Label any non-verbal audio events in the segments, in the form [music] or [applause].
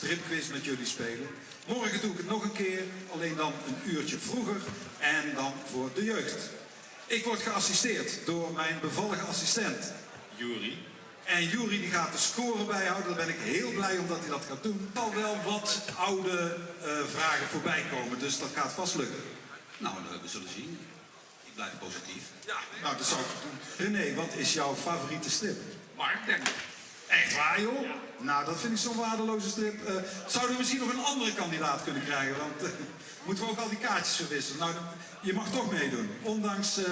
stripquiz met jullie spelen. Morgen doe ik het nog een keer, alleen dan een uurtje vroeger en dan voor de jeugd. Ik word geassisteerd door mijn bevallige assistent, Juri. En Juri die gaat de score bijhouden, daar ben ik heel blij omdat hij dat gaat doen. Er zal wel wat oude eh, vragen voorbij komen, dus dat gaat vast lukken. Nou, we zullen zien. Ik blijf positief. Ja, nou dat zou ik doen. René, wat is jouw favoriete strip? Mark, denk ik. Echt waar, joh? Nou, dat vind ik zo'n waardeloze strip. Eh, zouden we misschien nog een andere kandidaat kunnen krijgen? Want eh, moeten we ook al die kaartjes verwisselen? Nou, je mag toch meedoen, ondanks eh,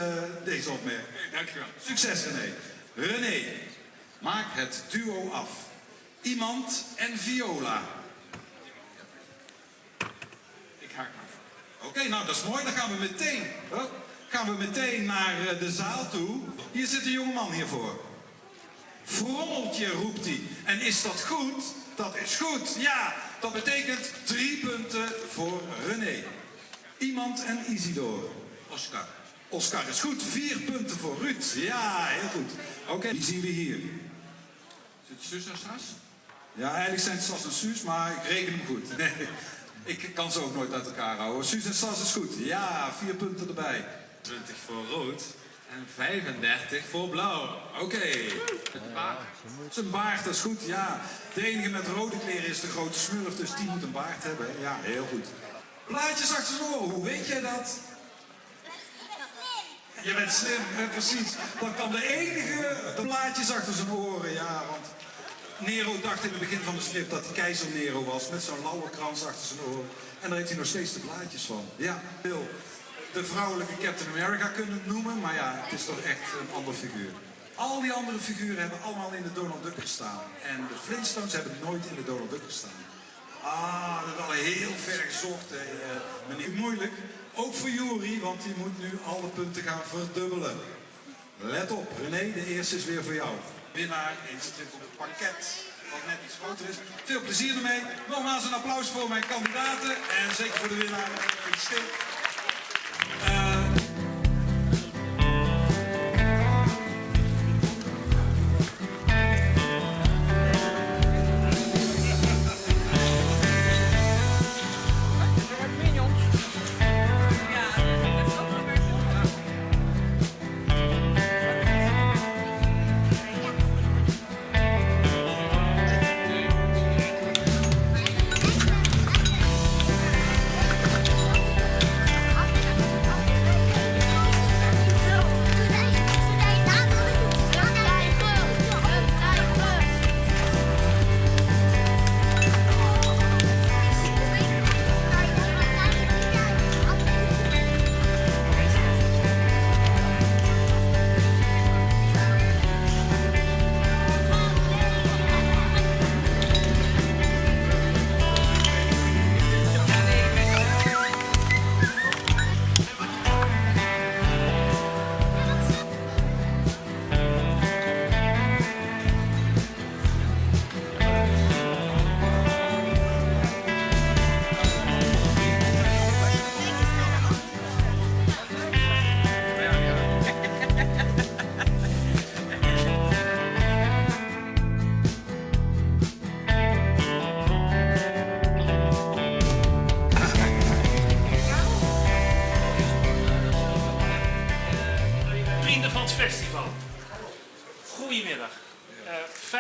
deze opmerking. Dankjewel. Succes, René. René, maak het duo af. Iemand en Viola. Ik haak af. Oké, nou dat is mooi. Dan gaan we meteen, gaan we meteen naar de zaal toe. Hier zit een jongeman hiervoor. Frommeltje roept hij. En is dat goed? Dat is goed. Ja, dat betekent drie punten voor René. Iemand en Isidor. Oscar. Oscar is goed. Vier punten voor Ruud. Ja, heel goed. Oké, die zien we hier. Is het zus en sas? Ja, eigenlijk zijn het Sas en Suus, maar ik reken hem goed. Nee, ik kan ze ook nooit uit elkaar houden. Suus en Sas is goed. Ja, vier punten erbij. 20 voor rood en 35 voor blauw. Oké. Zijn baard, dat is goed, ja. De enige met rode kleren is de grote smurf, dus die moet een baard hebben. Ja, heel goed. Plaatjes achter zijn oren, hoe weet jij dat? Je bent slim, hè, precies. Dan kan de enige de plaatjes achter zijn oren, ja. Want Nero dacht in het begin van de strip dat hij keizer Nero was, met zo'n lauwe krans achter zijn oren. En daar heeft hij nog steeds de plaatjes van. Ja, Bill. De vrouwelijke Captain America kunnen noemen, maar ja, het is toch echt een ander figuur. Al die andere figuren hebben allemaal in de Donald Duck gestaan. En de Flintstones hebben nooit in de Donald Duck gestaan. Ah, dat is al heel ver gezocht, hè, eh, meneer. Moeilijk. Ook voor Jury, want die moet nu alle punten gaan verdubbelen. Let op, René, de eerste is weer voor jou. Winnaar in strip op het pakket, wat net iets groter is. Veel plezier ermee. Nogmaals een applaus voor mijn kandidaten en zeker voor de winnaar. Gefeliciteerd.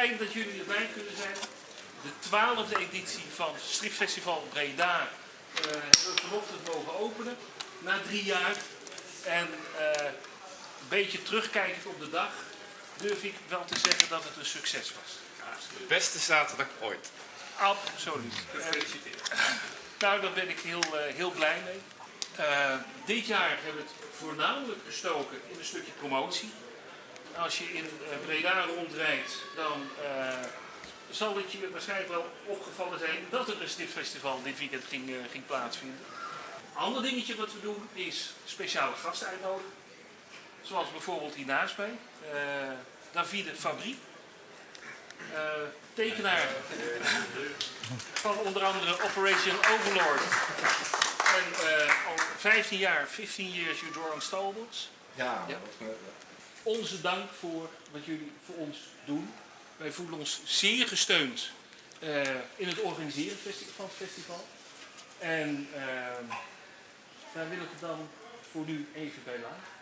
Fijn dat jullie erbij kunnen zijn. De twaalfde editie van Stripfestival Breda eh, hebben we vanochtend mogen openen, na drie jaar. En eh, een beetje terugkijkend op de dag, durf ik wel te zeggen dat het een succes was. De beste zaterdag ooit. Absoluut. Gefeliciteerd. Nou, daar ben ik heel, eh, heel blij mee. Eh, dit jaar hebben we het voornamelijk gestoken in een stukje promotie. Als je in eh, Breda rondrijdt, dan eh, zal het je waarschijnlijk wel opgevallen zijn dat er een stiftfestival dit weekend ging, eh, ging plaatsvinden. Een ander dingetje wat we doen is speciale gasten uitnodigen. Zoals bijvoorbeeld hiernaast mij, eh, Davide Fabrie. Eh, tekenaar [laughs] van onder andere Operation Overlord. En eh, al 15 jaar, 15 years you drawing stalwarts. Ja, Ja. Onze dank voor wat jullie voor ons doen. Wij voelen ons zeer gesteund eh, in het organiseren van het festival. En ehm, daar wil ik het dan voor nu even bij laten.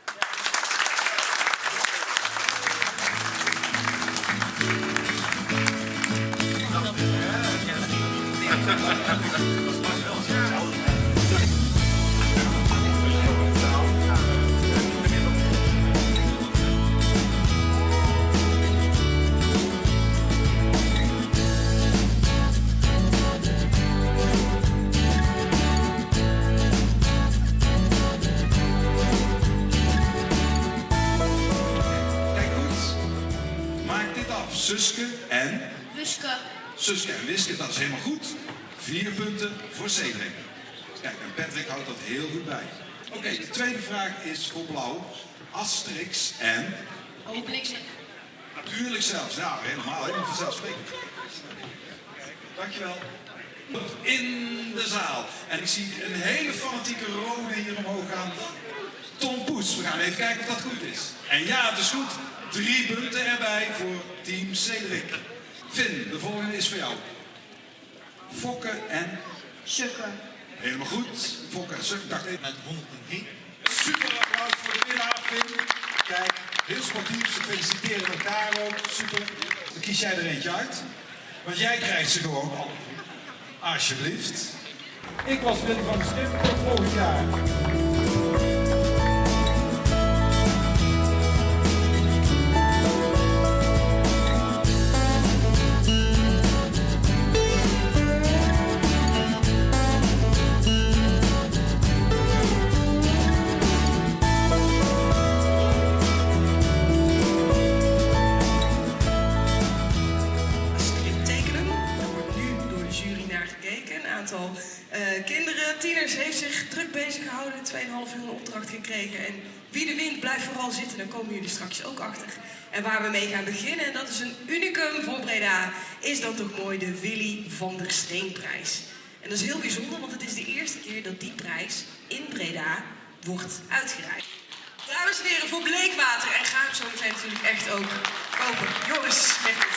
Suske en Wuske. Suske en Wiske, dat is helemaal goed. Vier punten voor Cedric. Kijk, en Patrick houdt dat heel goed bij. Oké, de tweede vraag is voor Blauw. Asterix en Obelix. natuurlijk zelfs. Nou, helemaal, helemaal vanzelfsprekend. Dankjewel. In de zaal. En ik zie een hele fanatieke rode hier omhoog gaan. Tom Poes. We gaan even kijken of dat goed is. En ja, het is goed. Drie punten erbij voor team Cedric. Finn, de volgende is voor jou. Fokke en Sukke. helemaal goed. Fokke en Suk, dacht even. Met 103. Super applaus voor de winnaar, Finn. Kijk, heel sportief. Ze feliciteren elkaar ook. Super. Dan kies jij er eentje uit. Want jij krijgt ze gewoon al. Alsjeblieft. Ik was Wim van der Stip. Tot volgend jaar. 2,5 uur een opdracht gekregen. En wie de wint, blijft vooral zitten. Dan komen jullie straks ook achter. En waar we mee gaan beginnen, en dat is een unicum voor Breda, is dan toch mooi de Willy van der Steenprijs. En dat is heel bijzonder, want het is de eerste keer dat die prijs in Breda wordt uitgereikt. Dames en heren, voor Bleekwater. En ga hem zo meteen natuurlijk echt ook kopen. Joris, met het.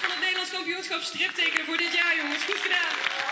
van het Nederlands kampioenschap striptekenen voor dit jaar, jongens. Goed gedaan.